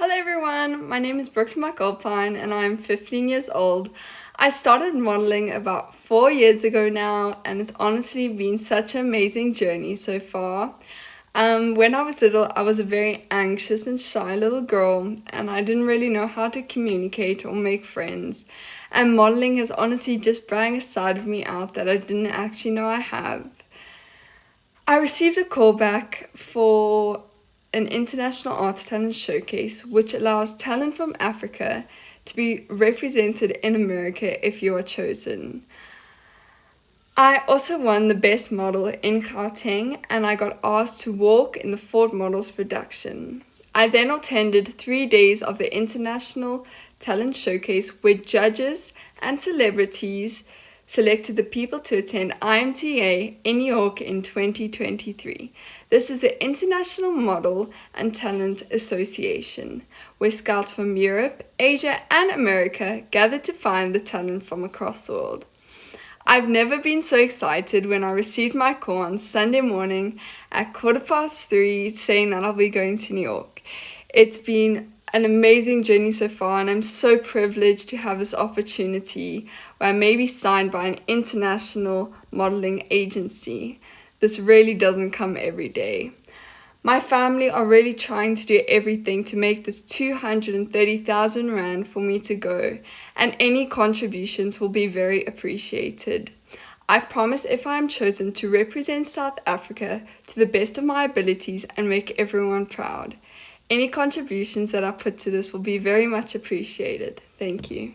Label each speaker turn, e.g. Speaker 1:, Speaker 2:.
Speaker 1: Hello everyone, my name is Brooklyn McAlpine and I'm 15 years old. I started modeling about four years ago now and it's honestly been such an amazing journey so far. Um, when I was little, I was a very anxious and shy little girl and I didn't really know how to communicate or make friends. And modeling has honestly just brought a side of me out that I didn't actually know I have. I received a call back for an international arts talent showcase which allows talent from Africa to be represented in America if you are chosen. I also won the best model in Gauteng and I got asked to walk in the Ford Models production. I then attended three days of the International Talent Showcase where judges and celebrities selected the people to attend IMTA in New York in 2023. This is the International Model and Talent Association, where scouts from Europe, Asia, and America gather to find the talent from across the world. I've never been so excited when I received my call on Sunday morning at quarter past three saying that I'll be going to New York. It's been an amazing journey so far, and I'm so privileged to have this opportunity where I may be signed by an international modeling agency. This really doesn't come every day. My family are really trying to do everything to make this 230,000 Rand for me to go, and any contributions will be very appreciated. I promise if I am chosen to represent South Africa to the best of my abilities and make everyone proud. Any contributions that I put to this will be very much appreciated. Thank you.